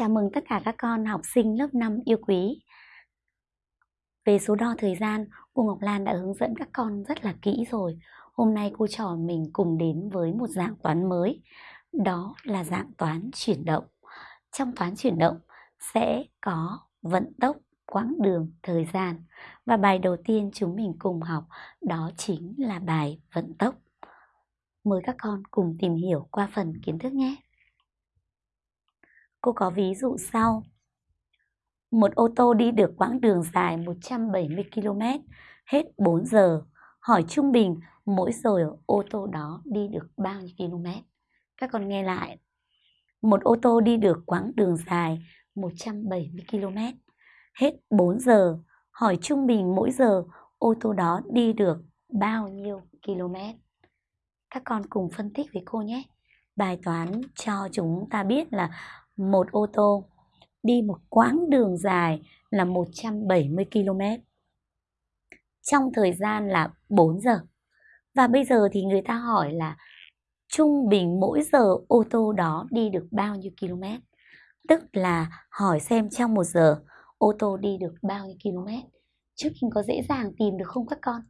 Chào mừng tất cả các con học sinh lớp 5 yêu quý. Về số đo thời gian, cô Ngọc Lan đã hướng dẫn các con rất là kỹ rồi. Hôm nay cô trò mình cùng đến với một dạng toán mới, đó là dạng toán chuyển động. Trong toán chuyển động sẽ có vận tốc, quãng đường, thời gian. Và bài đầu tiên chúng mình cùng học đó chính là bài vận tốc. Mời các con cùng tìm hiểu qua phần kiến thức nhé. Cô có ví dụ sau. Một ô tô đi được quãng đường dài 170 km hết 4 giờ. Hỏi trung bình, mỗi giờ ô tô đó đi được bao nhiêu km? Các con nghe lại. Một ô tô đi được quãng đường dài 170 km hết 4 giờ. Hỏi trung bình, mỗi giờ ô tô đó đi được bao nhiêu km? Các con cùng phân tích với cô nhé. Bài toán cho chúng ta biết là một ô tô, đi một quãng đường dài là 170 km trong thời gian là 4 giờ. Và bây giờ thì người ta hỏi là trung bình mỗi giờ ô tô đó đi được bao nhiêu km? Tức là hỏi xem trong một giờ ô tô đi được bao nhiêu km? trước mình có dễ dàng tìm được không các con?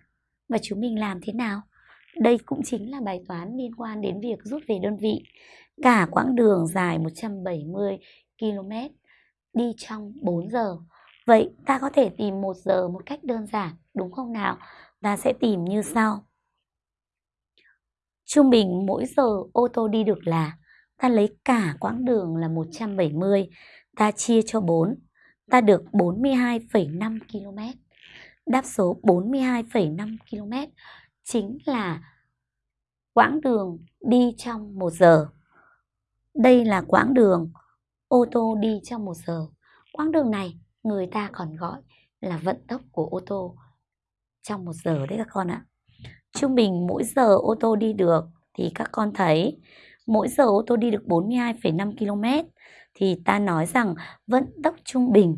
Và chúng mình làm thế nào? Đây cũng chính là bài toán liên quan đến việc rút về đơn vị. Cả quãng đường dài 170 km đi trong 4 giờ. Vậy ta có thể tìm 1 giờ một cách đơn giản, đúng không nào? Ta sẽ tìm như sau. Trung bình mỗi giờ ô tô đi được là ta lấy cả quãng đường là 170, ta chia cho 4, ta được 42,5 km. Đáp số 42,5 km chính là quãng đường đi trong 1 giờ. Đây là quãng đường ô tô đi trong một giờ. Quãng đường này người ta còn gọi là vận tốc của ô tô trong một giờ đấy các con ạ. Trung bình mỗi giờ ô tô đi được thì các con thấy mỗi giờ ô tô đi được 42,5 km thì ta nói rằng vận tốc trung bình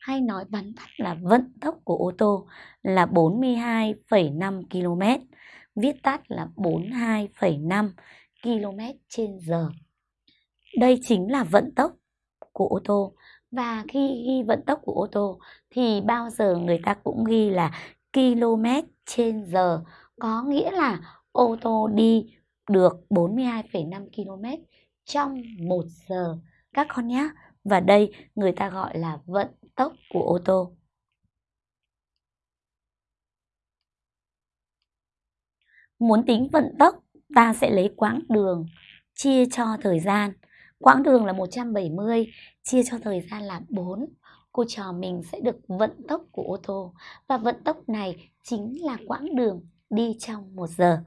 hay nói bắn tắt là vận tốc của ô tô là 42,5 km viết tắt là 42,5 km trên giờ. Đây chính là vận tốc của ô tô. Và khi ghi vận tốc của ô tô thì bao giờ người ta cũng ghi là km trên giờ. Có nghĩa là ô tô đi được 42,5 km trong 1 giờ. Các con nhé. Và đây người ta gọi là vận tốc của ô tô. Muốn tính vận tốc, ta sẽ lấy quãng đường chia cho thời gian. Quãng đường là 170, chia cho thời gian là 4. Cô trò mình sẽ được vận tốc của ô tô. Và vận tốc này chính là quãng đường đi trong một giờ.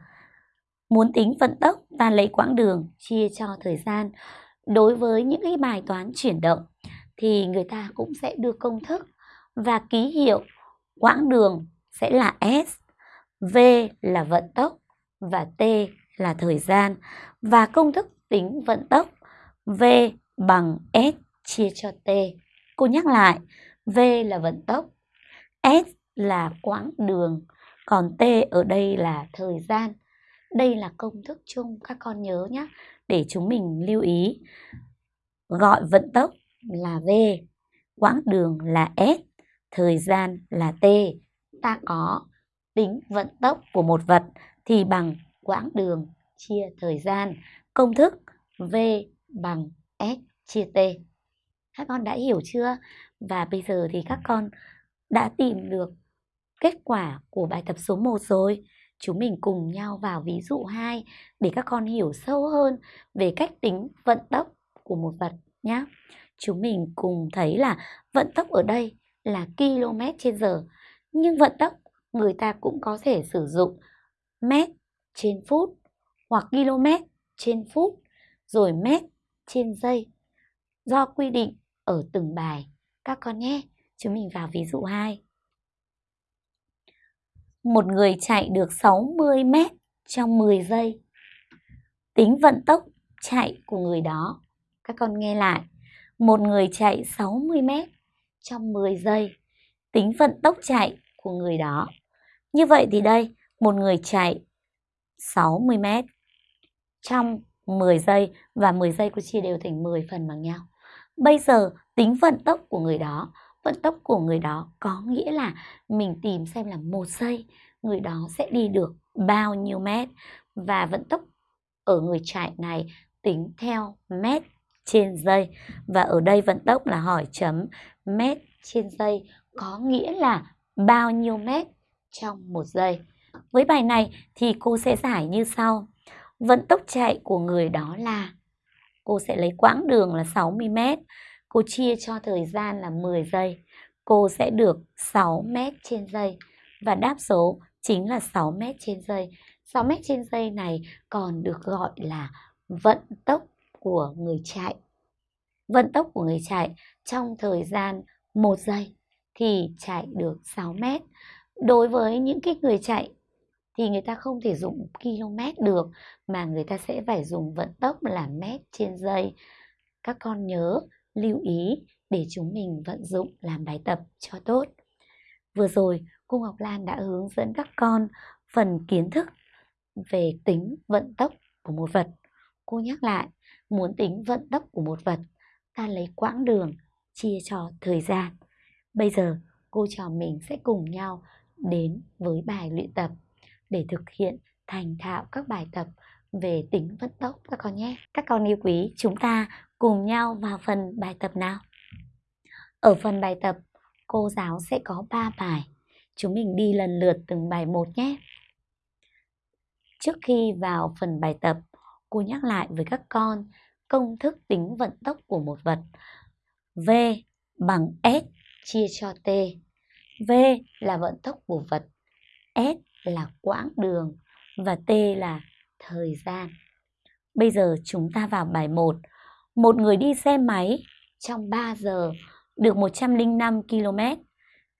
Muốn tính vận tốc, ta lấy quãng đường chia cho thời gian. Đối với những cái bài toán chuyển động thì người ta cũng sẽ đưa công thức và ký hiệu quãng đường sẽ là S, V là vận tốc và T là thời gian và công thức tính vận tốc V bằng S chia cho T. Cô nhắc lại, V là vận tốc, S là quãng đường, còn T ở đây là thời gian. Đây là công thức chung các con nhớ nhé, để chúng mình lưu ý. Gọi vận tốc là V, quãng đường là S, thời gian là T. Ta có tính vận tốc của một vật thì bằng quãng đường chia thời gian. Công thức V bằng S chia T. Các con đã hiểu chưa? Và bây giờ thì các con đã tìm được kết quả của bài tập số 1 rồi. Chúng mình cùng nhau vào ví dụ 2 để các con hiểu sâu hơn về cách tính vận tốc của một vật nhé. Chúng mình cùng thấy là vận tốc ở đây là km trên giờ. Nhưng vận tốc người ta cũng có thể sử dụng mét trên phút hoặc km trên phút, rồi mét trên dây do quy định ở từng bài các con nhé. Chúng mình vào ví dụ 2. Một người chạy được 60 mét trong 10 giây. Tính vận tốc chạy của người đó. Các con nghe lại. Một người chạy 60 mét trong 10 giây. Tính vận tốc chạy của người đó. Như vậy thì đây, một người chạy 60 mét trong 10 giây và 10 giây cô chia đều thành 10 phần bằng nhau. Bây giờ, tính vận tốc của người đó. Vận tốc của người đó có nghĩa là mình tìm xem là một giây người đó sẽ đi được bao nhiêu mét và vận tốc ở người chạy này tính theo mét trên giây và ở đây vận tốc là hỏi chấm mét trên giây có nghĩa là bao nhiêu mét trong một giây. Với bài này thì cô sẽ giải như sau. Vận tốc chạy của người đó là cô sẽ lấy quãng đường là 60 mét, cô chia cho thời gian là 10 giây. Cô sẽ được 6 mét trên giây và đáp số chính là 6 mét trên giây. 6 mét trên giây này còn được gọi là vận tốc của người chạy. Vận tốc của người chạy trong thời gian 1 giây thì chạy được 6 mét. Đối với những cái người chạy thì người ta không thể dùng km được mà người ta sẽ phải dùng vận tốc là mét trên giây. Các con nhớ lưu ý để chúng mình vận dụng làm bài tập cho tốt. Vừa rồi, cô Ngọc Lan đã hướng dẫn các con phần kiến thức về tính vận tốc của một vật. Cô nhắc lại, muốn tính vận tốc của một vật, ta lấy quãng đường chia cho thời gian. Bây giờ, cô trò mình sẽ cùng nhau đến với bài luyện tập để thực hiện thành thạo các bài tập về tính vận tốc các con nhé. Các con yêu quý, chúng ta cùng nhau vào phần bài tập nào. Ở phần bài tập, cô giáo sẽ có 3 bài. Chúng mình đi lần lượt từng bài một nhé. Trước khi vào phần bài tập, cô nhắc lại với các con công thức tính vận tốc của một vật. V bằng S chia cho T. V là vận tốc của vật, S là quãng đường và T là thời gian. Bây giờ chúng ta vào bài 1. Một người đi xe máy trong 3 giờ được 105 km.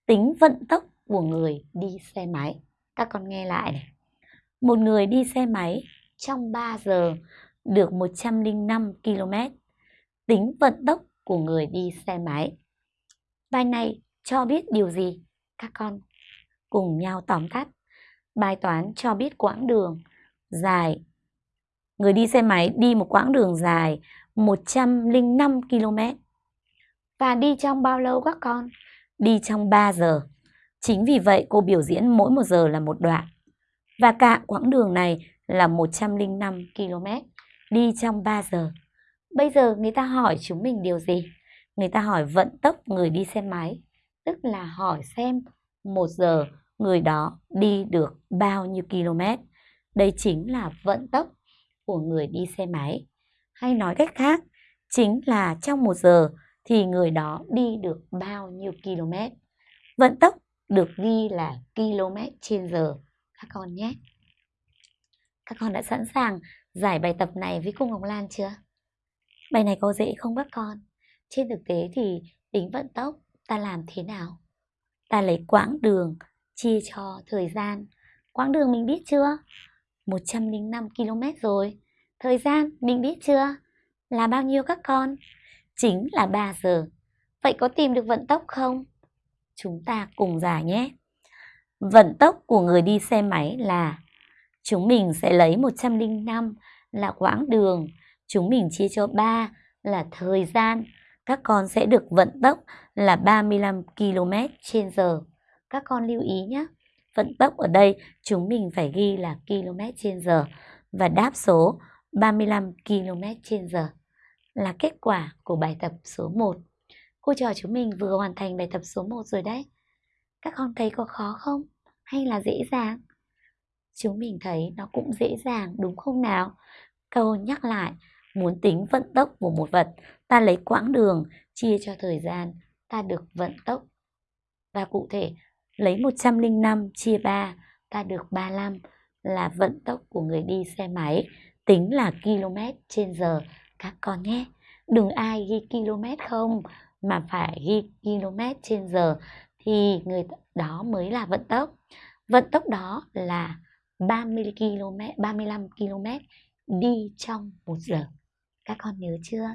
Tính vận tốc của người đi xe máy. Các con nghe lại này. Một người đi xe máy trong 3 giờ được 105 km. Tính vận tốc của người đi xe máy. Bài này cho biết điều gì? Các con cùng nhau tóm tắt. Bài toán cho biết quãng đường dài. Người đi xe máy đi một quãng đường dài 105 km. Và đi trong bao lâu các con? Đi trong 3 giờ. Chính vì vậy cô biểu diễn mỗi một giờ là một đoạn. Và cả quãng đường này là 105 km. Đi trong 3 giờ. Bây giờ người ta hỏi chúng mình điều gì? Người ta hỏi vận tốc người đi xe máy. Tức là hỏi xem một giờ người đó đi được bao nhiêu km. Đây chính là vận tốc của người đi xe máy. Hay nói cách khác, chính là trong một giờ thì người đó đi được bao nhiêu km. Vận tốc được ghi là km trên giờ các con nhé. Các con đã sẵn sàng giải bài tập này với cô Ngọc Lan chưa? Bài này có dễ không các con? Trên thực tế thì tính vận tốc ta làm thế nào? Ta lấy quãng đường chia cho thời gian. Quãng đường mình biết chưa? 105 km rồi. Thời gian mình biết chưa? Là bao nhiêu các con? Chính là 3 giờ. Vậy có tìm được vận tốc không? Chúng ta cùng giải nhé. Vận tốc của người đi xe máy là chúng mình sẽ lấy 105 là quãng đường, chúng mình chia cho 3 là thời gian. Các con sẽ được vận tốc là 35 km trên giờ. Các con lưu ý nhé. Vận tốc ở đây chúng mình phải ghi là km trên giờ và đáp số 35 km trên giờ là kết quả của bài tập số 1. Cô trò chúng mình vừa hoàn thành bài tập số 1 rồi đấy. Các con thấy có khó không? Hay là dễ dàng? Chúng mình thấy nó cũng dễ dàng đúng không nào? Câu nhắc lại, muốn tính vận tốc của một vật, ta lấy quãng đường chia cho thời gian, ta được vận tốc. Và cụ thể, lấy 105 chia 3, ta được 35 là vận tốc của người đi xe máy, tính là km trên giờ các con nhé. Đừng ai ghi km không, mà phải ghi km trên giờ thì người đó mới là vận tốc. Vận tốc đó là 30 km, 35 km đi trong một giờ. Các con nhớ chưa?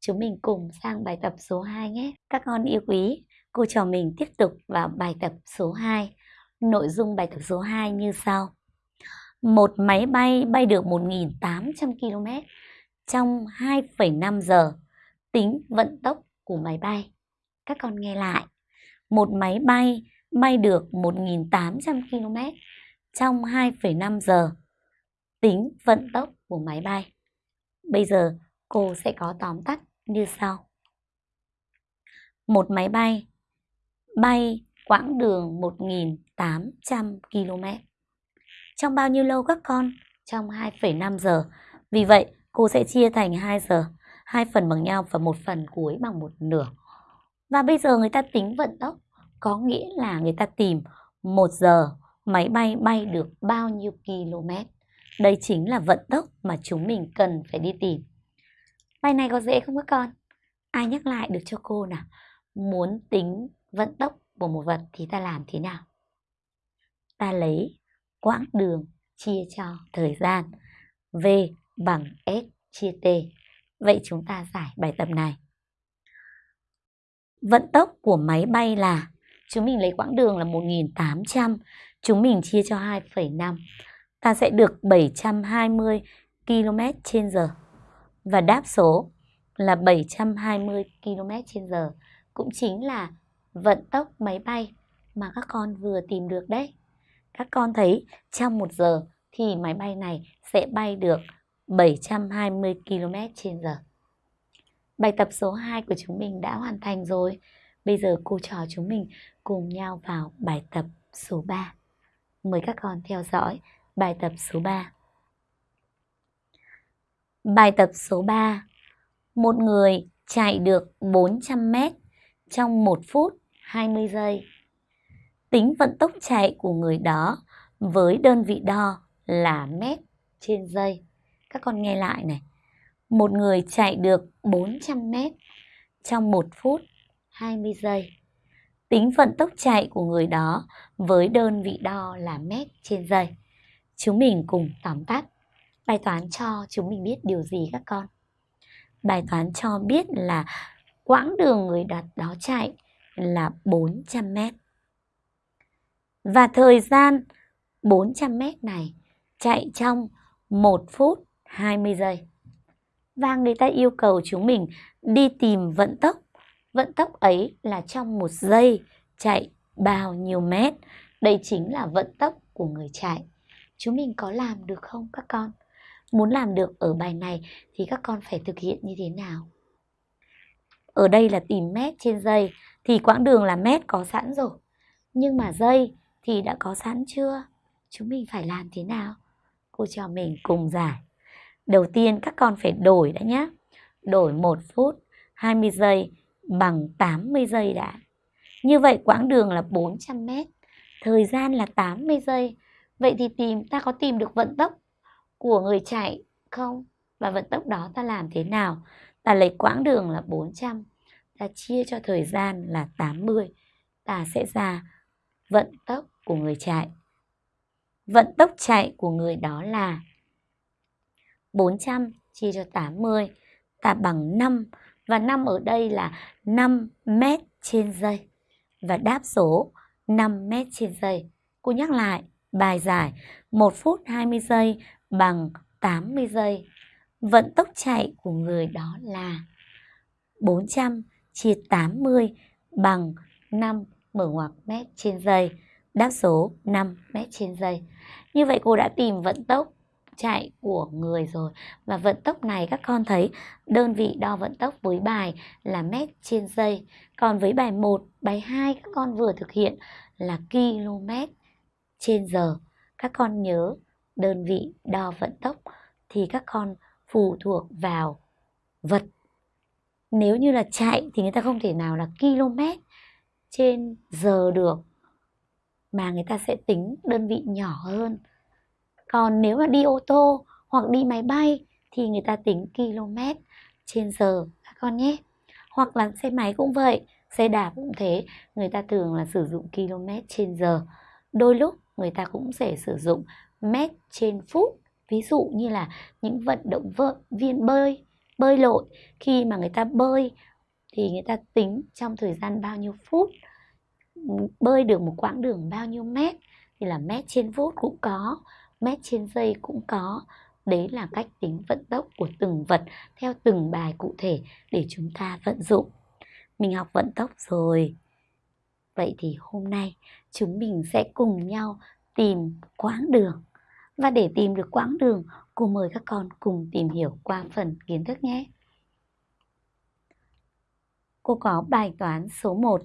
Chúng mình cùng sang bài tập số 2 nhé. Các con yêu quý, cô trò mình tiếp tục vào bài tập số 2. Nội dung bài tập số 2 như sau. Một máy bay bay được 1.800 km trong 2,5 giờ tính vận tốc của máy bay. Các con nghe lại. Một máy bay bay được 1.800 km trong 2,5 giờ. Tính vận tốc của máy bay. Bây giờ cô sẽ có tóm tắt như sau. Một máy bay bay quãng đường 1.800 km. Trong bao nhiêu lâu các con? Trong 2,5 giờ. Vì vậy, cô sẽ chia thành 2 giờ, hai phần bằng nhau và một phần cuối bằng một nửa. Và bây giờ người ta tính vận tốc, có nghĩa là người ta tìm một giờ máy bay bay được bao nhiêu km. Đây chính là vận tốc mà chúng mình cần phải đi tìm. Bài này có dễ không các con? Ai nhắc lại được cho cô nào? Muốn tính vận tốc của một vật thì ta làm thế nào? Ta lấy quãng đường chia cho thời gian. V bằng S chia T. Vậy chúng ta giải bài tập này. Vận tốc của máy bay là chúng mình lấy quãng đường là 1.800, chúng mình chia cho 2,5. Ta sẽ được 720 km trên giờ. Và đáp số là 720 km trên giờ cũng chính là vận tốc máy bay mà các con vừa tìm được đấy. Các con thấy trong một giờ thì máy bay này sẽ bay được 720 km trên giờ. Bài tập số 2 của chúng mình đã hoàn thành rồi. Bây giờ cô trò chúng mình cùng nhau vào bài tập số 3. Mời các con theo dõi bài tập số 3. Bài tập số 3. Một người chạy được 400 m trong 1 phút 20 giây. Tính vận tốc chạy của người đó với đơn vị đo là mét trên giây. Các con nghe lại này. Một người chạy được 400 mét trong 1 phút 20 giây. Tính vận tốc chạy của người đó với đơn vị đo là mét trên giây. Chúng mình cùng tóm tắt. Bài toán cho chúng mình biết điều gì các con? Bài toán cho biết là quãng đường người đặt đó chạy là 400 mét. Và thời gian 400 mét này chạy trong 1 phút 20 giây. Và người ta yêu cầu chúng mình đi tìm vận tốc. Vận tốc ấy là trong một giây chạy bao nhiêu mét. Đây chính là vận tốc của người chạy. Chúng mình có làm được không các con? Muốn làm được ở bài này thì các con phải thực hiện như thế nào? Ở đây là tìm mét trên giây thì quãng đường là mét có sẵn rồi. Nhưng mà giây thì đã có sẵn chưa? Chúng mình phải làm thế nào? Cô cho mình cùng giải. Đầu tiên các con phải đổi đã nhé. Đổi 1 phút 20 giây bằng 80 giây đã. Như vậy quãng đường là 400 mét. Thời gian là 80 giây. Vậy thì tìm ta có tìm được vận tốc của người chạy không? Và vận tốc đó ta làm thế nào? Ta lấy quãng đường là 400, ta chia cho thời gian là 80, ta sẽ ra vận tốc của người chạy. Vận tốc chạy của người đó là 400 chia cho 80 ta bằng 5 và 5 ở đây là 5 mét trên giây và đáp số 5 mét trên giây. Cô nhắc lại bài giải 1 phút 20 giây bằng 80 giây. Vận tốc chạy của người đó là 400 chia 80 bằng 5 mở ngoặc mét trên giây. Đáp số 5 mét trên giây. Như vậy cô đã tìm vận tốc chạy của người rồi. Và vận tốc này các con thấy đơn vị đo vận tốc với bài là mét trên giây. Còn với bài 1, bài 2 các con vừa thực hiện là km trên giờ. Các con nhớ đơn vị đo vận tốc thì các con phụ thuộc vào vật. Nếu như là chạy thì người ta không thể nào là km trên giờ được, mà người ta sẽ tính đơn vị nhỏ hơn. Còn nếu mà đi ô tô hoặc đi máy bay thì người ta tính km trên giờ, các con nhé. Hoặc là xe máy cũng vậy, xe đạp cũng thế, người ta thường là sử dụng km trên giờ. Đôi lúc người ta cũng sẽ sử dụng mét trên phút. Ví dụ như là những vận động viên bơi bơi lội khi mà người ta bơi thì người ta tính trong thời gian bao nhiêu phút bơi được một quãng đường bao nhiêu mét thì là mét trên phút cũng có mét trên giây cũng có Đấy là cách tính vận tốc của từng vật theo từng bài cụ thể để chúng ta vận dụng. Mình học vận tốc rồi. Vậy thì hôm nay chúng mình sẽ cùng nhau tìm quãng đường. Và để tìm được quãng đường, cô mời các con cùng tìm hiểu qua phần kiến thức nhé. Cô có bài toán số 1.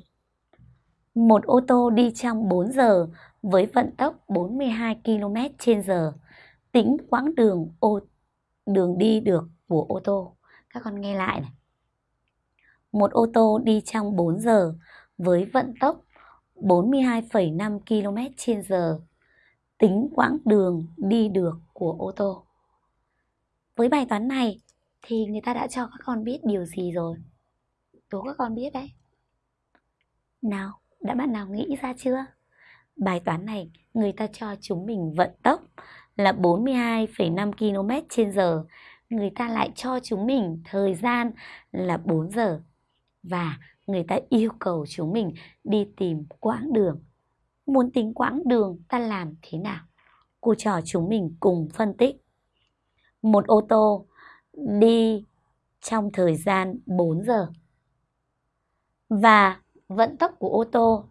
Một ô tô đi trong 4 giờ với vận tốc 42 km h tính quãng đường ô đường đi được của ô tô. Các con nghe lại này. Một ô tô đi trong 4 giờ với vận tốc 42,5 km h tính quãng đường đi được của ô tô. Với bài toán này thì người ta đã cho các con biết điều gì rồi? Tố các con biết đấy. Nào, đã bạn nào nghĩ ra chưa? Bài toán này người ta cho chúng mình vận tốc là 42,5 km trên giờ. Người ta lại cho chúng mình thời gian là 4 giờ. Và người ta yêu cầu chúng mình đi tìm quãng đường. Muốn tính quãng đường ta làm thế nào? Cô trò chúng mình cùng phân tích. Một ô tô đi trong thời gian 4 giờ. Và vận tốc của ô tô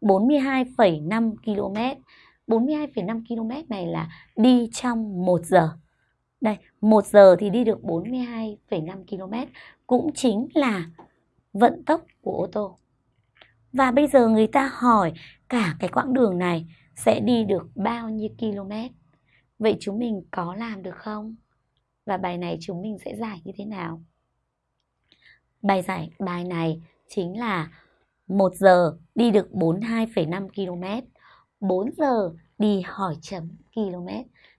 42,5 km. 42,5 km này là đi trong 1 giờ. Đây, 1 giờ thì đi được 42,5 km cũng chính là vận tốc của ô tô. Và bây giờ người ta hỏi cả cái quãng đường này sẽ đi được bao nhiêu km? Vậy chúng mình có làm được không? Và bài này chúng mình sẽ giải như thế nào? Bài giải bài này chính là 1 giờ đi được 42,5 km. 4 giờ đi hỏi chấm km.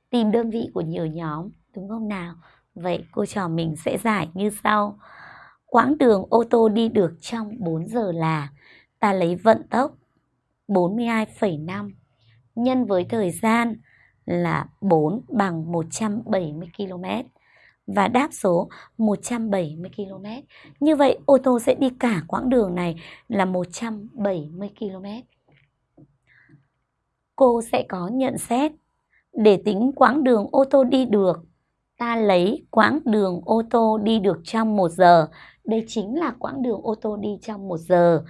Tìm đơn vị của nhiều nhóm, đúng không nào? Vậy cô trò mình sẽ giải như sau. Quãng đường ô tô đi được trong 4 giờ là ta lấy vận tốc 42,5 nhân với thời gian là 4 bằng 170 km và đáp số 170 km. Như vậy, ô tô sẽ đi cả quãng đường này là 170 km. Cô sẽ có nhận xét để tính quãng đường ô tô đi được. Ta lấy quãng đường ô tô đi được trong 1 giờ. Đây chính là quãng đường ô tô đi trong 1 giờ.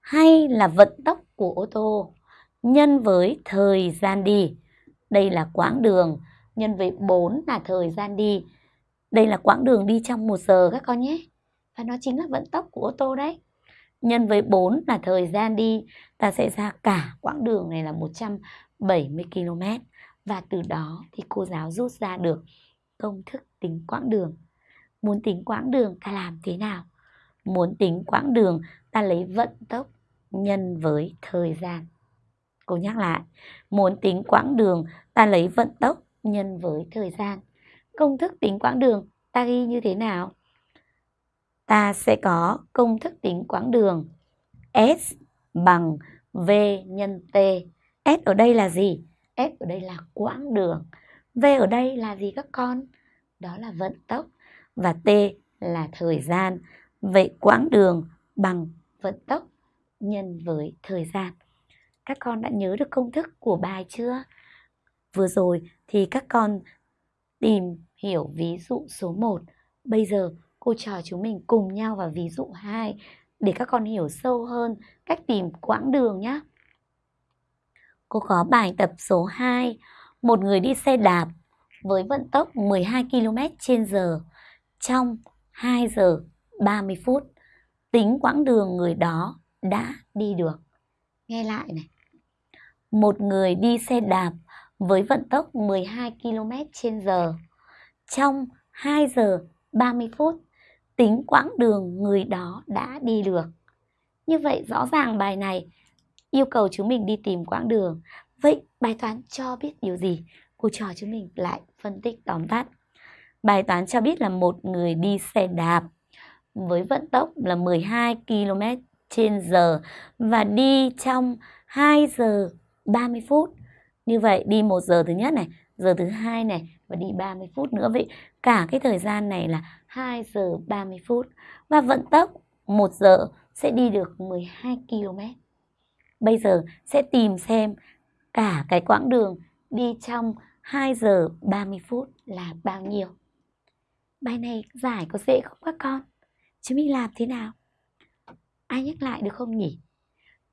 Hay là vận tốc của ô tô nhân với thời gian đi. Đây là quãng đường nhân với 4 là thời gian đi đây là quãng đường đi trong một giờ các con nhé. Và nó chính là vận tốc của ô tô đấy. Nhân với 4 là thời gian đi, ta sẽ ra cả quãng đường này là 170 km. Và từ đó thì cô giáo rút ra được công thức tính quãng đường. Muốn tính quãng đường ta làm thế nào? Muốn tính quãng đường ta lấy vận tốc nhân với thời gian. Cô nhắc lại, muốn tính quãng đường ta lấy vận tốc nhân với thời gian công thức tính quãng đường ta ghi như thế nào? Ta sẽ có công thức tính quãng đường S bằng V nhân T. S ở đây là gì? S ở đây là quãng đường. V ở đây là gì các con? Đó là vận tốc. Và T là thời gian. Vậy quãng đường bằng vận tốc nhân với thời gian. Các con đã nhớ được công thức của bài chưa? Vừa rồi thì các con tìm hiểu ví dụ số 1. Bây giờ cô trò chúng mình cùng nhau vào ví dụ 2 để các con hiểu sâu hơn cách tìm quãng đường nhé. Cô có bài tập số 2. Một người đi xe đạp với vận tốc 12 km trên giờ trong 2 giờ 30 phút. Tính quãng đường người đó đã đi được. Nghe lại này. Một người đi xe đạp với vận tốc 12 km trên giờ trong 2 giờ 30 phút, tính quãng đường người đó đã đi được. Như vậy rõ ràng bài này yêu cầu chúng mình đi tìm quãng đường. Vậy bài toán cho biết điều gì? Cô trò chúng mình lại phân tích tóm tắt. Bài toán cho biết là một người đi xe đạp với vận tốc là 12 km trên giờ và đi trong 2 giờ 30 phút. Như vậy đi 1 giờ thứ nhất này, giờ thứ hai này và đi 30 phút nữa vậy cả cái thời gian này là 2 giờ 30 phút và vận tốc 1 giờ sẽ đi được 12 km. Bây giờ sẽ tìm xem cả cái quãng đường đi trong 2 giờ 30 phút là bao nhiêu? Bài này giải có dễ không các con? Chúng mình làm thế nào? Ai nhắc lại được không nhỉ?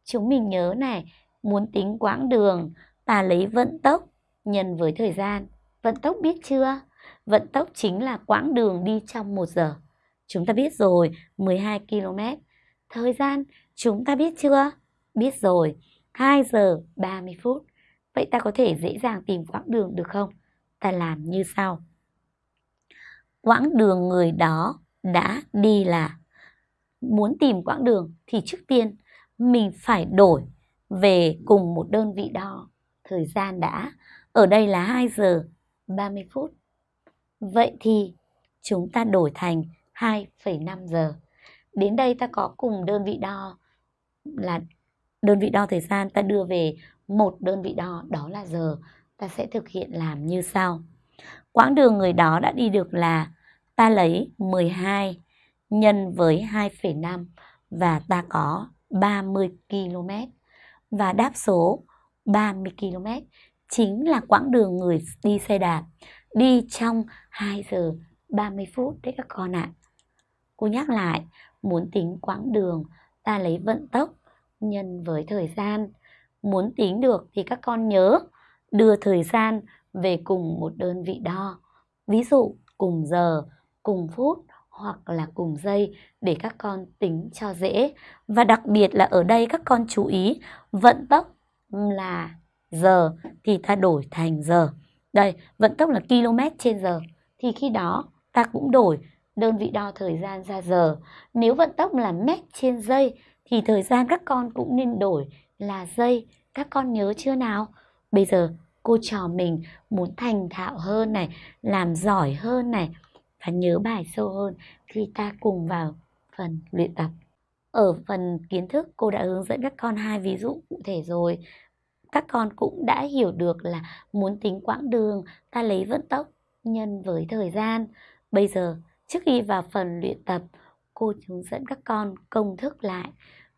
Chúng mình nhớ này, muốn tính quãng đường, ta lấy vận tốc nhân với thời gian. Vận tốc biết chưa? Vận tốc chính là quãng đường đi trong 1 giờ. Chúng ta biết rồi, 12 km. Thời gian, chúng ta biết chưa? Biết rồi, 2 giờ 30 phút. Vậy ta có thể dễ dàng tìm quãng đường được không? Ta làm như sau. Quãng đường người đó đã đi là muốn tìm quãng đường thì trước tiên mình phải đổi về cùng một đơn vị đo thời gian đã. Ở đây là 2 giờ 30 phút. Vậy thì chúng ta đổi thành 2,5 giờ. Đến đây ta có cùng đơn vị đo là đơn vị đo thời gian ta đưa về một đơn vị đo đó là giờ. Ta sẽ thực hiện làm như sau. Quãng đường người đó đã đi được là ta lấy 12 nhân với 2,5 và ta có 30 km. Và đáp số 30 km chính là quãng đường người đi xe đạp đi trong 2 giờ 30 phút đấy các con ạ. À. Cô nhắc lại, muốn tính quãng đường, ta lấy vận tốc nhân với thời gian. Muốn tính được thì các con nhớ đưa thời gian về cùng một đơn vị đo. Ví dụ cùng giờ, cùng phút hoặc là cùng dây để các con tính cho dễ. Và đặc biệt là ở đây các con chú ý vận tốc là giờ thì ta đổi thành giờ. Đây, vận tốc là km trên giờ. Thì khi đó ta cũng đổi đơn vị đo thời gian ra giờ. Nếu vận tốc là mét trên giây thì thời gian các con cũng nên đổi là giây. Các con nhớ chưa nào? Bây giờ cô trò mình muốn thành thạo hơn này, làm giỏi hơn này và nhớ bài sâu hơn thì ta cùng vào phần luyện tập. Ở phần kiến thức, cô đã hướng dẫn các con hai ví dụ cụ thể rồi các con cũng đã hiểu được là muốn tính quãng đường, ta lấy vận tốc nhân với thời gian. Bây giờ, trước khi vào phần luyện tập, cô hướng dẫn các con công thức lại.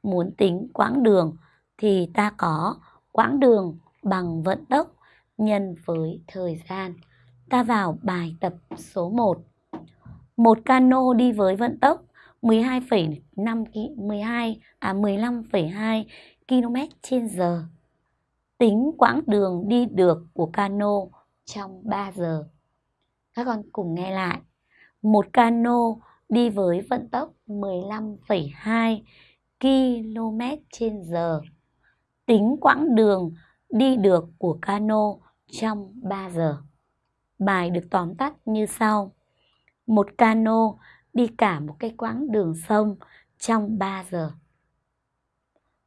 Muốn tính quãng đường thì ta có quãng đường bằng vận tốc nhân với thời gian. Ta vào bài tập số 1. Một cano đi với vận tốc 12,5 12 à 15,2 km trên giờ tính quãng đường đi được của cano trong 3 giờ. Các con cùng nghe lại. Một cano đi với vận tốc 15,2 km trên giờ. Tính quãng đường đi được của cano trong 3 giờ. Bài được tóm tắt như sau. Một cano đi cả một cái quãng đường sông trong 3 giờ.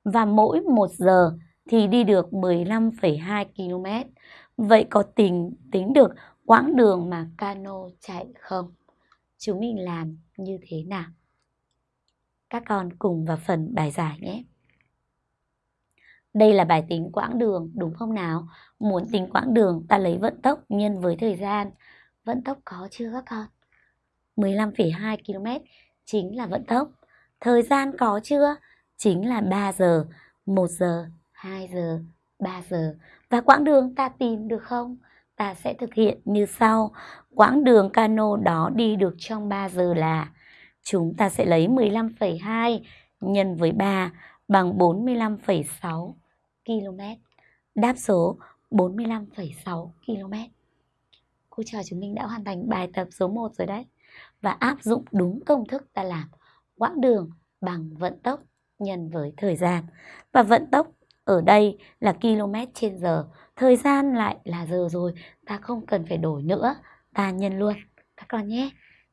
Và mỗi 1 giờ thì đi được 15,2 km. Vậy có tính tính được quãng đường mà cano chạy không? Chúng mình làm như thế nào? Các con cùng vào phần bài giải nhé. Đây là bài tính quãng đường, đúng không nào? Muốn tính quãng đường, ta lấy vận tốc nhân với thời gian. Vận tốc có chưa các con? 15,2 km chính là vận tốc. Thời gian có chưa? Chính là 3 giờ, 1 giờ, 2 giờ, 3 giờ. Và quãng đường ta tìm được không? Ta sẽ thực hiện như sau. Quãng đường cano đó đi được trong 3 giờ là chúng ta sẽ lấy 15,2 nhân với 3 bằng 45,6 km. Đáp số 45,6 km. Cô trò chúng mình đã hoàn thành bài tập số 1 rồi đấy. Và áp dụng đúng công thức ta làm. Quãng đường bằng vận tốc nhân với thời gian. Và vận tốc ở đây là km trên giờ, thời gian lại là giờ rồi, ta không cần phải đổi nữa, ta nhân luôn các con nhé.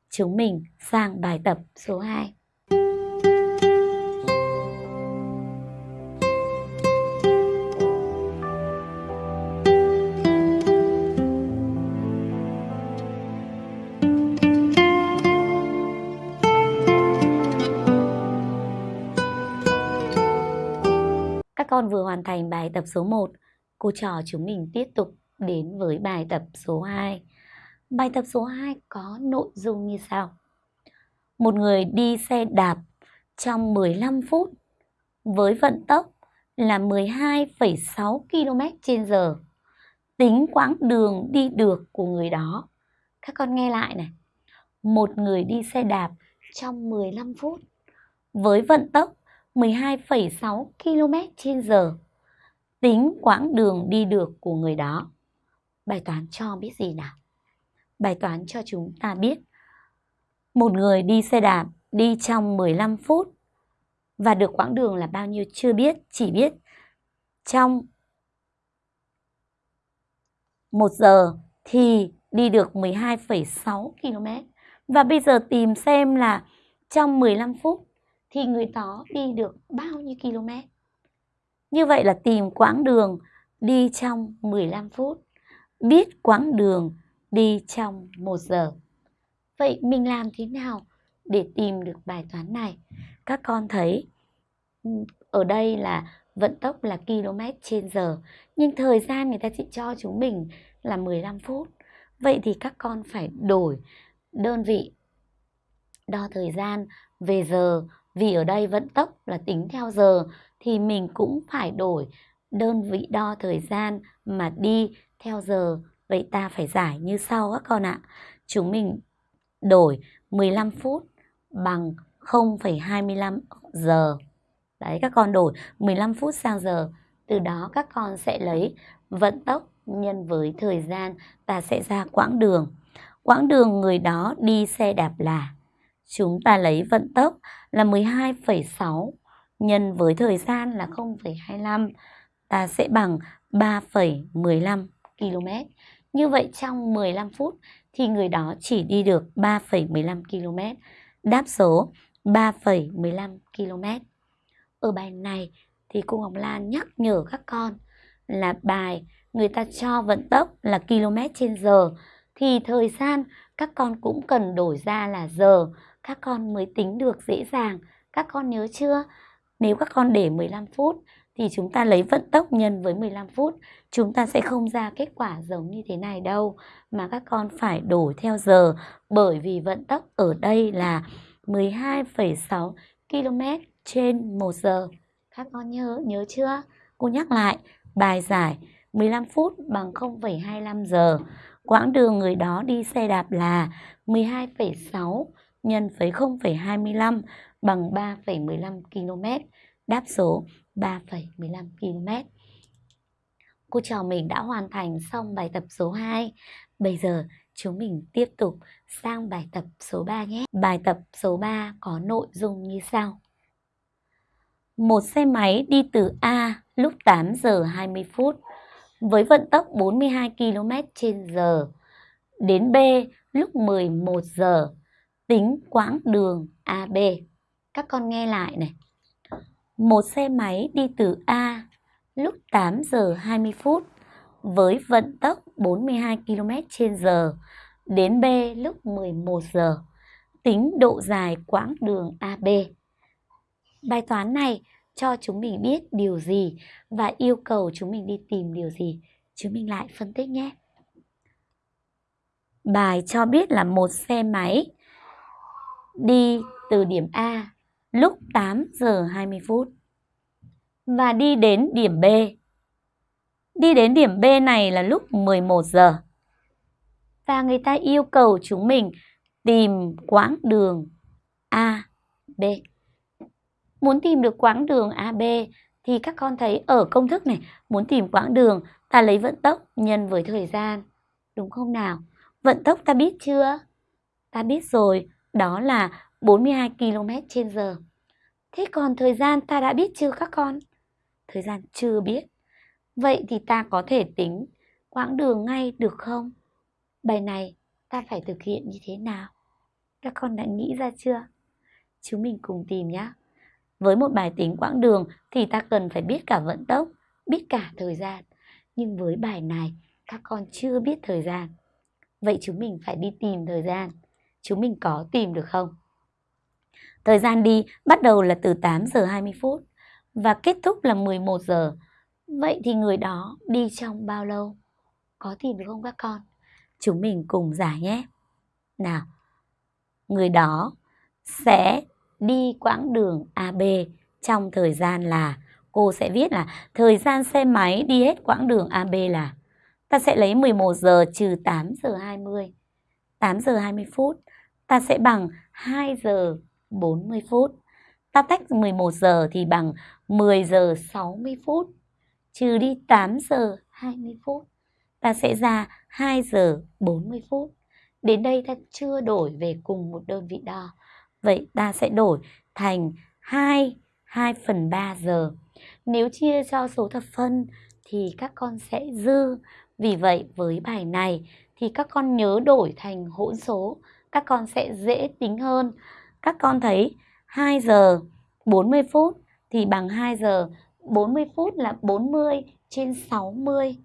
Chúng mình sang bài tập số 2. Bài tập số 1, cô trò chúng mình tiếp tục đến với bài tập số 2. Bài tập số 2 có nội dung như sau. Một người đi xe đạp trong 15 phút với vận tốc là 12,6 km h tính quãng đường đi được của người đó. Các con nghe lại này. Một người đi xe đạp trong 15 phút với vận tốc 12,6 km h. Tính quãng đường đi được của người đó. Bài toán cho biết gì nào? Bài toán cho chúng ta biết một người đi xe đạp đi trong 15 phút và được quãng đường là bao nhiêu chưa biết, chỉ biết trong một giờ thì đi được 12,6 km. Và bây giờ tìm xem là trong 15 phút thì người đó đi được bao nhiêu km. Như vậy là tìm quãng đường đi trong 15 phút, biết quãng đường đi trong 1 giờ. Vậy mình làm thế nào để tìm được bài toán này? Các con thấy ừ, ở đây là vận tốc là km trên giờ, nhưng thời gian người ta chỉ cho chúng mình là 15 phút. Vậy thì các con phải đổi đơn vị đo thời gian về giờ vì ở đây vận tốc là tính theo giờ thì mình cũng phải đổi đơn vị đo thời gian mà đi theo giờ. Vậy ta phải giải như sau các con ạ. Chúng mình đổi 15 phút bằng 0,25 giờ. Đấy các con đổi 15 phút sang giờ. Từ đó các con sẽ lấy vận tốc nhân với thời gian ta sẽ ra quãng đường. Quãng đường người đó đi xe đạp là chúng ta lấy vận tốc là 12,6 nhân với thời gian là 0,25 ta sẽ bằng 3,15 km. Như vậy trong 15 phút thì người đó chỉ đi được 3,15 km. Đáp số 3,15 km. Ở bài này thì cô Ngọc Lan nhắc nhở các con là bài người ta cho vận tốc là km trên giờ thì thời gian các con cũng cần đổi ra là giờ các con mới tính được dễ dàng. Các con nhớ chưa? Nếu các con để 15 phút thì chúng ta lấy vận tốc nhân với 15 phút. Chúng ta sẽ không ra kết quả giống như thế này đâu. Mà các con phải đổi theo giờ bởi vì vận tốc ở đây là 12,6 km trên 1 giờ. Các con nhớ, nhớ chưa? Cô nhắc lại, bài giải 15 phút bằng 0,25 giờ. Quãng đường người đó đi xe đạp là 12,6 nhân với 0,25 bằng 3,15 km. Đáp số 3,15 km. Cô trò mình đã hoàn thành xong bài tập số 2. Bây giờ chúng mình tiếp tục sang bài tập số 3 nhé. Bài tập số 3 có nội dung như sau. Một xe máy đi từ A lúc 8 giờ 20 phút với vận tốc 42 km trên giờ đến B lúc 11 giờ tính quãng đường AB. Các con nghe lại này. Một xe máy đi từ A lúc 8 giờ 20 phút với vận tốc 42 km/h đến B lúc 11 giờ. Tính độ dài quãng đường AB. Bài toán này cho chúng mình biết điều gì và yêu cầu chúng mình đi tìm điều gì. Chúng mình lại phân tích nhé. Bài cho biết là một xe máy đi từ điểm A lúc 8 giờ 20 phút và đi đến điểm B. Đi đến điểm B này là lúc 11 giờ. Và người ta yêu cầu chúng mình tìm quãng đường A, B. Muốn tìm được quãng đường AB thì các con thấy ở công thức này, muốn tìm quãng đường ta lấy vận tốc nhân với thời gian. Đúng không nào? Vận tốc ta biết chưa? Ta biết rồi, đó là 42 km trên giờ. Thế còn thời gian ta đã biết chưa các con? Thời gian chưa biết. Vậy thì ta có thể tính quãng đường ngay được không? Bài này ta phải thực hiện như thế nào? Các con đã nghĩ ra chưa? Chúng mình cùng tìm nhé. Với một bài tính quãng đường thì ta cần phải biết cả vận tốc, biết cả thời gian. Nhưng với bài này, các con chưa biết thời gian. Vậy chúng mình phải đi tìm thời gian. Chúng mình có tìm được không? Thời gian đi bắt đầu là từ 8 giờ 20 phút và kết thúc là 11 giờ. Vậy thì người đó đi trong bao lâu? Có tìm được không các con? Chúng mình cùng giải nhé. Nào, người đó sẽ đi quãng đường AB trong thời gian là cô sẽ viết là thời gian xe máy đi hết quãng đường AB là Ta sẽ lấy 11 giờ trừ 8 giờ 20. 8 giờ 20 phút. Ta sẽ bằng 2 giờ 40 phút. Ta tách 11 giờ thì bằng 10 giờ 60 phút. Trừ đi 8 giờ 20 phút. Ta sẽ ra 2 giờ 40 phút. Đến đây ta chưa đổi về cùng một đơn vị đo. Vậy ta sẽ đổi thành 2, 2 phần 3 giờ. Nếu chia cho số thập phân thì các con sẽ dư. Vì vậy với bài này thì các con nhớ đổi thành hỗn số. Các con sẽ dễ tính hơn. Các con thấy 2 giờ 40 phút thì bằng 2 giờ 40 phút là 40 trên 60.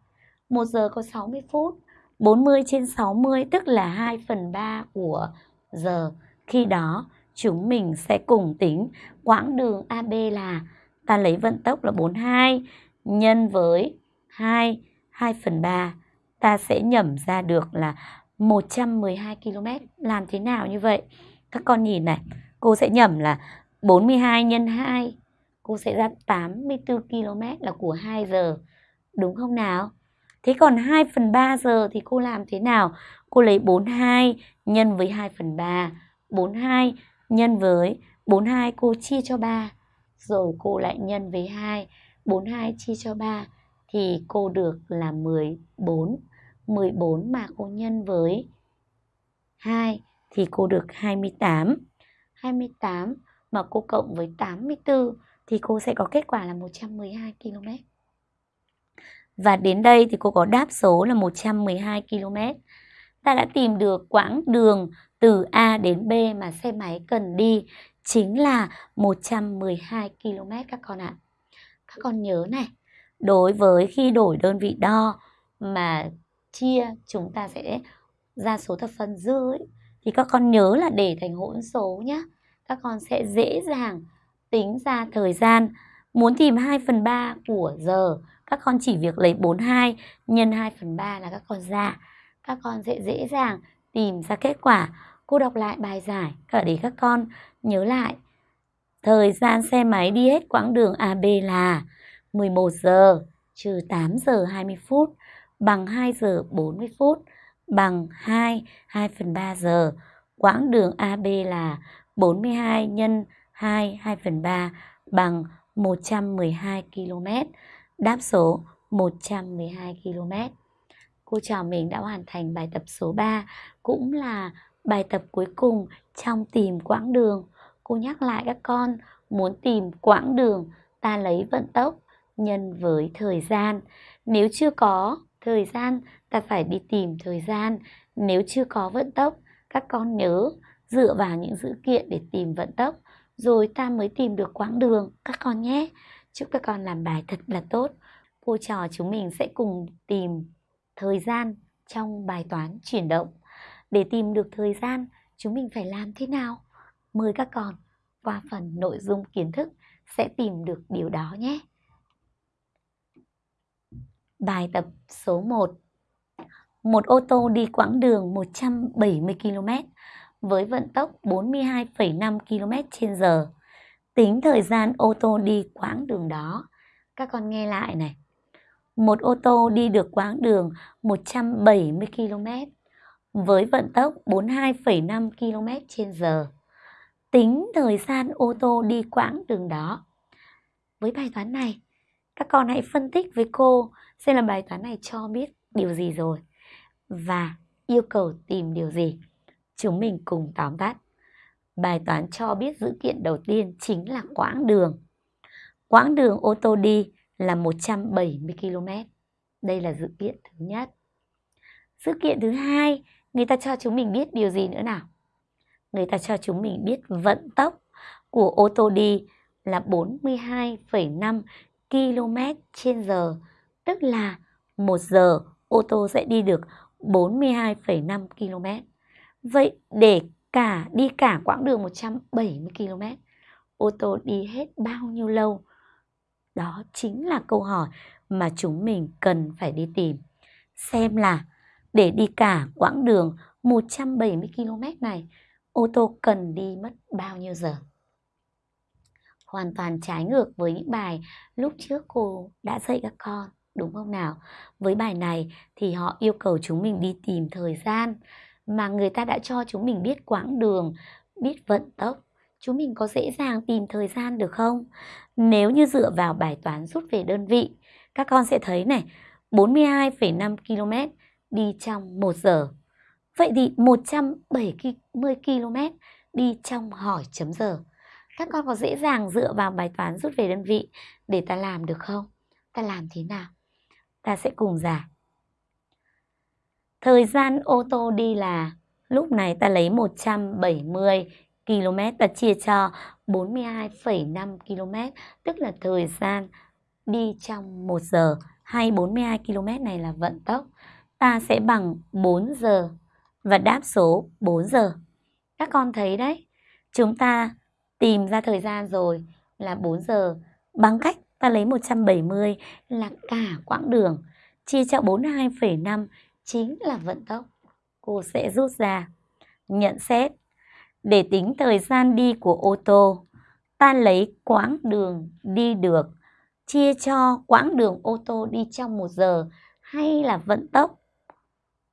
1 giờ có 60 phút. 40 trên 60 tức là 2 phần 3 của giờ. Khi đó chúng mình sẽ cùng tính quãng đường AB là ta lấy vận tốc là 42 nhân với 2, 2 phần 3. Ta sẽ nhẩm ra được là 112 km. Làm thế nào như vậy? Các con nhìn này, cô sẽ nhẩm là 42 nhân 2. Cô sẽ ra 84 km là của 2 giờ. Đúng không nào? Thế còn 2 phần 3 giờ thì cô làm thế nào? Cô lấy 42 nhân với 2 phần 3. 42 nhân với 42 cô chia cho 3. Rồi cô lại nhân với 2. 42 chia cho 3 thì cô được là 14. 14 mà cô nhân với 2 thì cô được 28. 28 mà cô cộng với 84 thì cô sẽ có kết quả là 112 km. Và đến đây thì cô có đáp số là 112 km. Ta đã tìm được quãng đường từ A đến B mà xe máy cần đi chính là 112 km các con ạ. Các con nhớ này, đối với khi đổi đơn vị đo mà chia chúng ta sẽ ra số thập phân dư ấy, thì các con nhớ là để thành hỗn số nhé. Các con sẽ dễ dàng tính ra thời gian. Muốn tìm 2 phần 3 của giờ, các con chỉ việc lấy 42 nhân 2 phần 3 là các con ra. Các con sẽ dễ dàng tìm ra kết quả. Cô đọc lại bài giải cả để các con nhớ lại. Thời gian xe máy đi hết quãng đường AB là 11 giờ trừ 8 giờ 20 phút bằng 2 giờ 40 phút bằng 2, 2 phần 3 giờ. Quãng đường AB là 42 nhân 2, 2 phần 3 bằng 112 km. Đáp số 112 km. Cô trò mình đã hoàn thành bài tập số 3, cũng là bài tập cuối cùng trong tìm quãng đường. Cô nhắc lại các con, muốn tìm quãng đường, ta lấy vận tốc nhân với thời gian. Nếu chưa có thời gian, ta phải đi tìm thời gian. Nếu chưa có vận tốc, các con nhớ dựa vào những dữ kiện để tìm vận tốc, rồi ta mới tìm được quãng đường các con nhé. Chúc các con làm bài thật là tốt. Cô trò chúng mình sẽ cùng tìm thời gian trong bài toán chuyển động. Để tìm được thời gian, chúng mình phải làm thế nào? Mời các con qua phần nội dung kiến thức sẽ tìm được điều đó nhé. Bài tập số 1 Một ô tô đi quãng đường 170 km với vận tốc 42,5 km trên giờ. Tính thời gian ô tô đi quãng đường đó. Các con nghe lại này. Một ô tô đi được quãng đường 170 km với vận tốc 42,5 km trên giờ. Tính thời gian ô tô đi quãng đường đó. Với bài toán này, các con hãy phân tích với cô xem là bài toán này cho biết điều gì rồi và yêu cầu tìm điều gì. Chúng mình cùng tóm tắt. Bài toán cho biết dữ kiện đầu tiên chính là quãng đường. Quãng đường ô tô đi là 170 km. Đây là dữ kiện thứ nhất. Dữ kiện thứ hai, người ta cho chúng mình biết điều gì nữa nào? Người ta cho chúng mình biết vận tốc của ô tô đi là 42,5 km trên giờ, tức là một giờ ô tô sẽ đi được 42,5 km. Vậy để cả đi cả quãng đường 170 km, ô tô đi hết bao nhiêu lâu? Đó chính là câu hỏi mà chúng mình cần phải đi tìm. Xem là để đi cả quãng đường 170 km này, ô tô cần đi mất bao nhiêu giờ? Hoàn toàn trái ngược với những bài lúc trước cô đã dạy các con. đúng không nào? Với bài này thì họ yêu cầu chúng mình đi tìm thời gian mà người ta đã cho chúng mình biết quãng đường, biết vận tốc. Chúng mình có dễ dàng tìm thời gian được không? Nếu như dựa vào bài toán rút về đơn vị, các con sẽ thấy này, 42,5 km đi trong 1 giờ. Vậy thì 170 km đi trong hỏi chấm giờ. Các con có dễ dàng dựa vào bài toán rút về đơn vị để ta làm được không? Ta làm thế nào? Ta sẽ cùng giải. Thời gian ô tô đi là lúc này ta lấy 170 km ta chia cho 42,5 km tức là thời gian đi trong 1 giờ hay 42 km này là vận tốc ta sẽ bằng 4 giờ và đáp số 4 giờ. Các con thấy đấy, chúng ta tìm ra thời gian rồi là 4 giờ. Bằng cách ta lấy 170 là cả quãng đường chia cho 42,5 chính là vận tốc. Cô sẽ rút ra. Nhận xét. Để tính thời gian đi của ô tô. Ta lấy quãng đường đi được. Chia cho quãng đường ô tô đi trong một giờ hay là vận tốc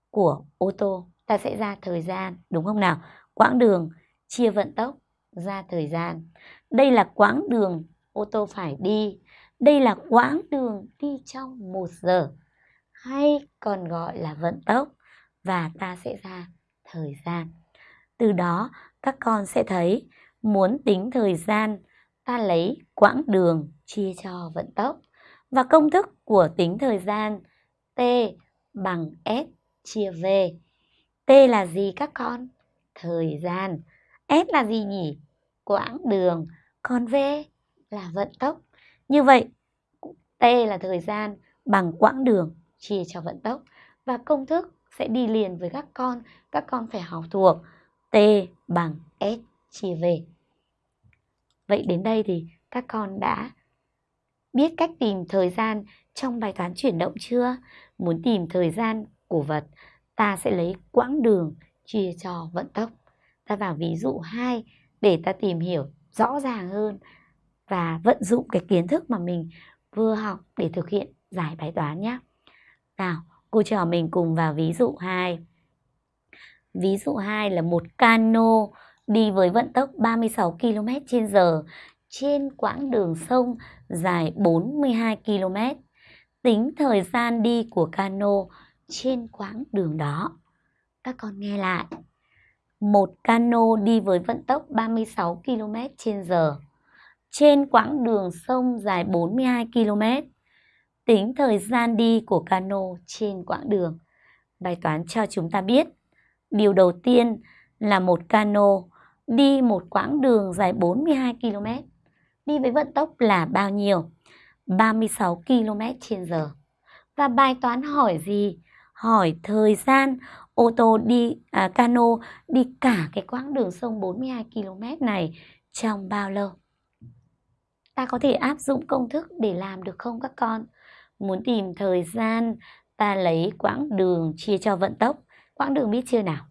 của ô tô ta sẽ ra thời gian đúng không nào? Quãng đường chia vận tốc ra thời gian đây là quãng đường, ô tô phải đi đây là quãng đường đi trong một giờ hay còn gọi là vận tốc và ta sẽ ra thời gian từ đó, các con sẽ thấy, muốn tính thời gian, ta lấy quãng đường chia cho vận tốc và công thức của tính thời gian, t bằng s chia v. T là gì các con? Thời gian. S là gì nhỉ? Quãng đường. Còn V là vận tốc. Như vậy, T là thời gian bằng quãng đường chia cho vận tốc. Và công thức sẽ đi liền với các con. Các con phải học thuộc T bằng S chia V. Vậy đến đây thì các con đã biết cách tìm thời gian trong bài toán chuyển động chưa? Muốn tìm thời gian của vật, ta sẽ lấy quãng đường chia cho vận tốc. Ta vào ví dụ 2 để ta tìm hiểu rõ ràng hơn và vận dụng cái kiến thức mà mình vừa học để thực hiện giải bài toán nhé. Nào, cô trò mình cùng vào ví dụ 2. Ví dụ 2 là một cano đi với vận tốc 36 km h trên quãng đường sông dài 42 km. Tính thời gian đi của cano trên quãng đường đó. Các con nghe lại. Một cano đi với vận tốc 36 km h trên quãng đường sông dài 42 km. Tính thời gian đi của cano trên quãng đường. Bài toán cho chúng ta biết. Điều đầu tiên là một cano đi một quãng đường dài 42 km. Đi với vận tốc là bao nhiêu? 36 km h Và bài toán hỏi gì? hỏi thời gian ô tô đi à, cano đi cả cái quãng đường sông 42 km này trong bao lâu? Ta có thể áp dụng công thức để làm được không các con? Muốn tìm thời gian, ta lấy quãng đường chia cho vận tốc. Quãng đường biết chưa nào?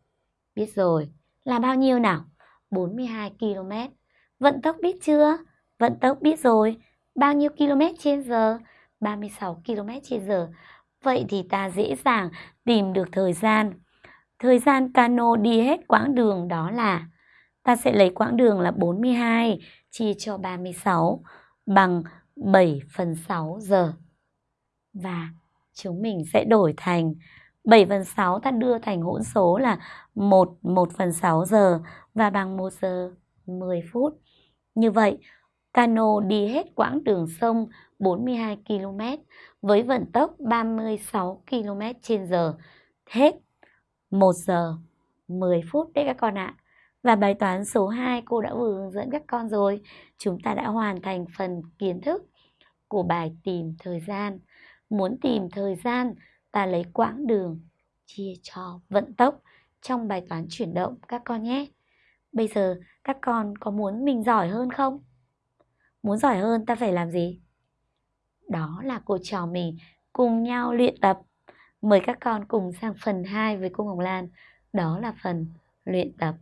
Biết rồi. Là bao nhiêu nào? 42 km. Vận tốc biết chưa? Vận tốc biết rồi. Bao nhiêu km trên giờ? 36 km trên giờ. Vậy thì ta dễ dàng tìm được thời gian. Thời gian cano đi hết quãng đường đó là ta sẽ lấy quãng đường là 42 chia cho 36 bằng 7 phần 6 giờ. Và chúng mình sẽ đổi thành 7 phần 6 ta đưa thành hỗn số là 1 1 phần 6 giờ và bằng 1 giờ 10 phút. Như vậy, cano đi hết quãng đường sông 42 km với vận tốc 36 km trên giờ hết 1 giờ 10 phút đấy các con ạ. Và bài toán số 2 cô đã vừa hướng dẫn các con rồi. Chúng ta đã hoàn thành phần kiến thức của bài tìm thời gian. Muốn tìm thời gian, ta lấy quãng đường chia cho vận tốc trong bài toán chuyển động các con nhé. Bây giờ các con có muốn mình giỏi hơn không? Muốn giỏi hơn ta phải làm gì? Đó là cô trò mình cùng nhau luyện tập. Mời các con cùng sang phần 2 với cô Hồng Lan. Đó là phần luyện tập.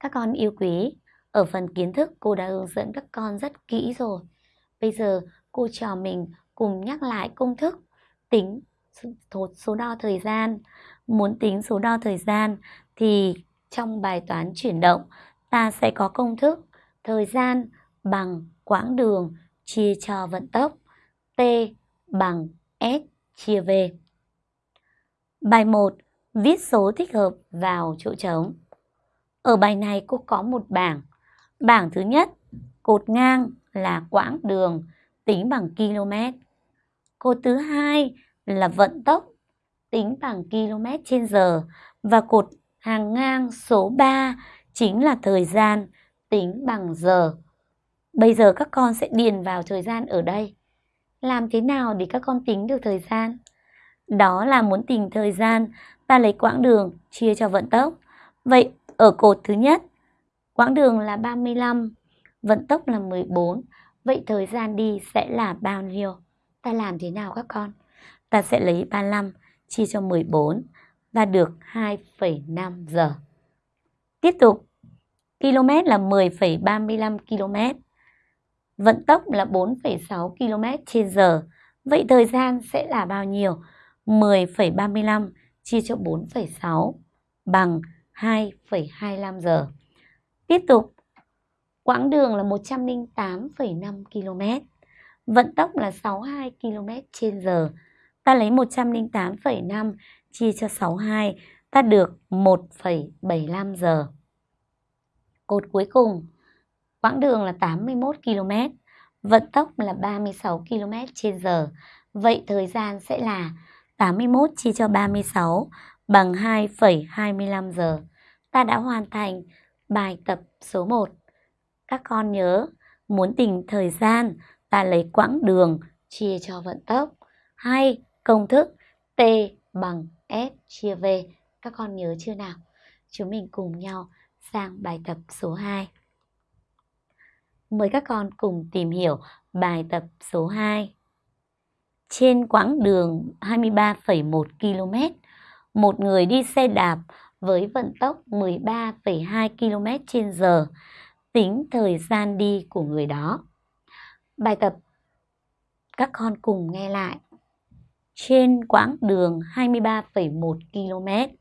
Các con yêu quý, ở phần kiến thức cô đã hướng dẫn các con rất kỹ rồi. Bây giờ cô trò mình cùng nhắc lại công thức tính số, số đo thời gian. Muốn tính số đo thời gian thì trong bài toán chuyển động ta sẽ có công thức thời gian bằng quãng đường chia cho vận tốc T bằng S chia V. Bài 1. Viết số thích hợp vào chỗ trống. Ở bài này cô có một bảng. Bảng thứ nhất, cột ngang là quãng đường tính bằng km. Cột thứ hai là vận tốc tính bằng km trên giờ và cột hàng ngang số 3 chính là thời gian tính bằng giờ. Bây giờ các con sẽ điền vào thời gian ở đây. Làm thế nào để các con tính được thời gian? Đó là muốn tìm thời gian, và lấy quãng đường chia cho vận tốc. Vậy ở cột thứ nhất, quãng đường là 35, vận tốc là 14. Vậy thời gian đi sẽ là bao nhiêu? Ta làm thế nào các con? Ta sẽ lấy 35 chia cho 14 và được 2,5 giờ. Tiếp tục, km là 10,35 km. Vận tốc là 4,6 km trên giờ. Vậy thời gian sẽ là bao nhiêu? 10,35 chia cho 4,6 bằng 2,25 giờ. Tiếp tục, quãng đường là 108,5 km. Vận tốc là 62 km trên giờ. Ta lấy 108,5 chia cho 62, ta được 1,75 giờ. Cột cuối cùng, quãng đường là 81 km, vận tốc là 36 km trên giờ. Vậy thời gian sẽ là 81 chia cho 36 bằng 2,25 giờ. Ta đã hoàn thành bài tập số 1. Các con nhớ, muốn tìm thời gian, ta lấy quãng đường chia cho vận tốc. Hay công thức T bằng S chia V. Các con nhớ chưa nào? Chúng mình cùng nhau sang bài tập số 2. Mời các con cùng tìm hiểu bài tập số 2. Trên quãng đường 23,1 km, một người đi xe đạp với vận tốc 13,2 km trên giờ, tính thời gian đi của người đó. Bài tập các con cùng nghe lại. Trên quãng đường 23,1 km,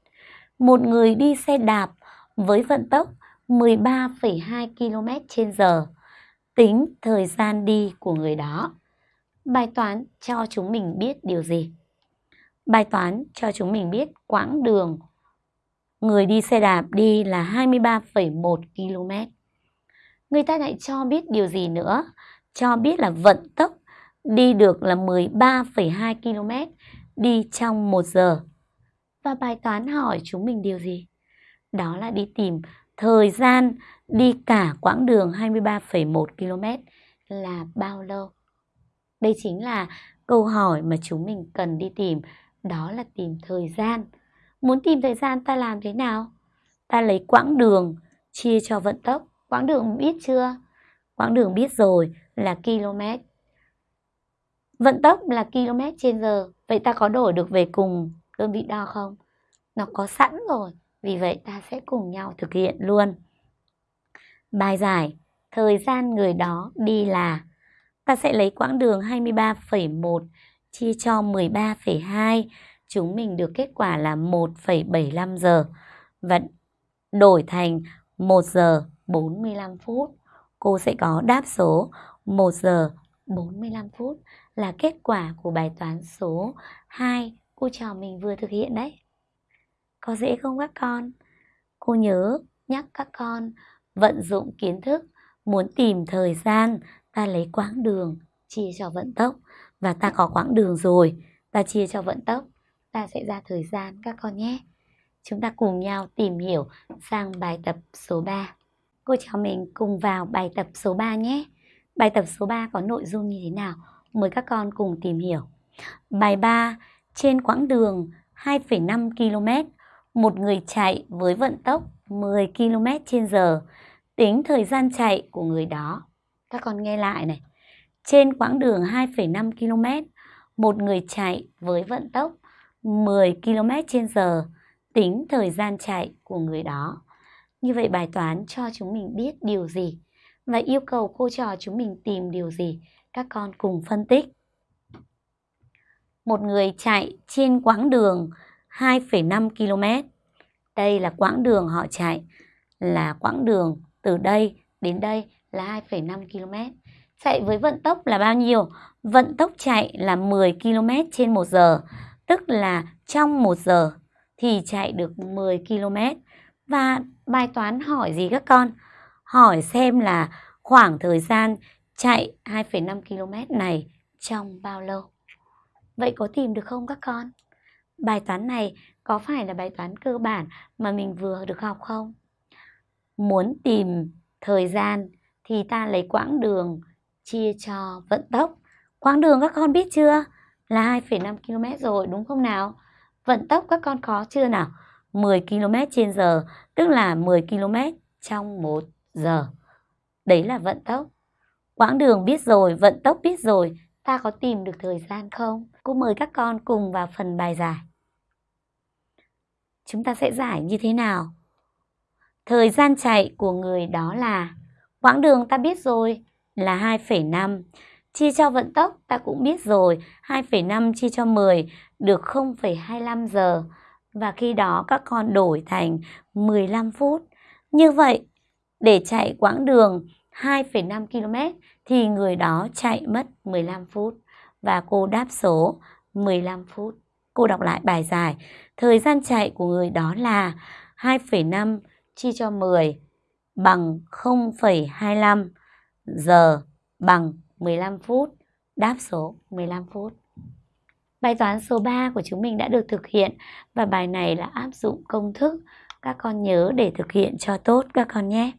một người đi xe đạp với vận tốc 13,2 km trên giờ, tính thời gian đi của người đó. Bài toán cho chúng mình biết điều gì? Bài toán cho chúng mình biết quãng đường người đi xe đạp đi là 23,1 km. Người ta lại cho biết điều gì nữa? Cho biết là vận tốc đi được là 13,2 km đi trong 1 giờ. Và bài toán hỏi chúng mình điều gì? Đó là đi tìm thời gian đi cả quãng đường 23,1 km là bao lâu? Đây chính là câu hỏi mà chúng mình cần đi tìm, đó là tìm thời gian. Muốn tìm thời gian ta làm thế nào? Ta lấy quãng đường chia cho vận tốc. Quãng đường biết chưa? Quãng đường biết rồi là km. Vận tốc là km trên giờ. Vậy ta có đổi được về cùng đơn vị đo không? Nó có sẵn rồi. Vì vậy ta sẽ cùng nhau thực hiện luôn. Bài giải, thời gian người đó đi là ta sẽ lấy quãng đường 23,1 chia cho 13,2, chúng mình được kết quả là 1,75 giờ và đổi thành 1 giờ 45 phút. Cô sẽ có đáp số 1 giờ 45 phút là kết quả của bài toán số 2 cô trò mình vừa thực hiện đấy. Có dễ không các con? Cô nhớ nhắc các con vận dụng kiến thức, muốn tìm thời gian, ta lấy quãng đường chia cho vận tốc và ta có quãng đường rồi, ta chia cho vận tốc, ta sẽ ra thời gian các con nhé. Chúng ta cùng nhau tìm hiểu sang bài tập số 3. Cô cháu mình cùng vào bài tập số 3 nhé. Bài tập số 3 có nội dung như thế nào? Mời các con cùng tìm hiểu. Bài 3, trên quãng đường 2,5 km, một người chạy với vận tốc 10 km trên giờ tính thời gian chạy của người đó. Các con nghe lại này. Trên quãng đường 2,5 km, một người chạy với vận tốc 10 km trên giờ, tính thời gian chạy của người đó. Như vậy bài toán cho chúng mình biết điều gì và yêu cầu cô trò chúng mình tìm điều gì. Các con cùng phân tích. một người chạy trên quãng đường 2,5 km. Đây là quãng đường họ chạy, là quãng đường từ đây đến đây là 2,5 km. Chạy với vận tốc là bao nhiêu? Vận tốc chạy là 10 km trên 1 giờ, tức là trong 1 giờ thì chạy được 10 km. Và bài toán hỏi gì các con? Hỏi xem là khoảng thời gian chạy 2,5 km này trong bao lâu? Vậy có tìm được không các con? Bài toán này có phải là bài toán cơ bản mà mình vừa được học không? Muốn tìm thời gian thì ta lấy quãng đường chia cho vận tốc. Quãng đường các con biết chưa? Là 2,5 km rồi đúng không nào? Vận tốc các con có chưa nào? 10 km trên giờ, tức là 10 km trong 1 giờ. Đấy là vận tốc. Quãng đường biết rồi, vận tốc biết rồi, ta có tìm được thời gian không? Cô mời các con cùng vào phần bài giải. Chúng ta sẽ giải như thế nào? Thời gian chạy của người đó là quãng đường ta biết rồi là 2,5. Chia cho vận tốc ta cũng biết rồi, 2,5 chia cho 10 được 0,25 giờ. Và khi đó các con đổi thành 15 phút. Như vậy, để chạy quãng đường 2,5 km thì người đó chạy mất 15 phút. Và cô đáp số 15 phút. Cô đọc lại bài giải. Thời gian chạy của người đó là 2,5 chia cho 10 bằng 0,25 giờ bằng 15 phút. Đáp số 15 phút. Bài toán số 3 của chúng mình đã được thực hiện và bài này là áp dụng công thức. Các con nhớ để thực hiện cho tốt các con nhé.